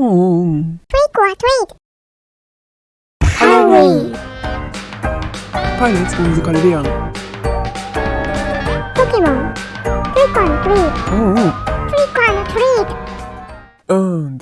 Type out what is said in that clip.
음. Trick or treat. Halloween. 파이널스무지컬리 언. Pokemon. Trick or treat. 음. Trick or treat. And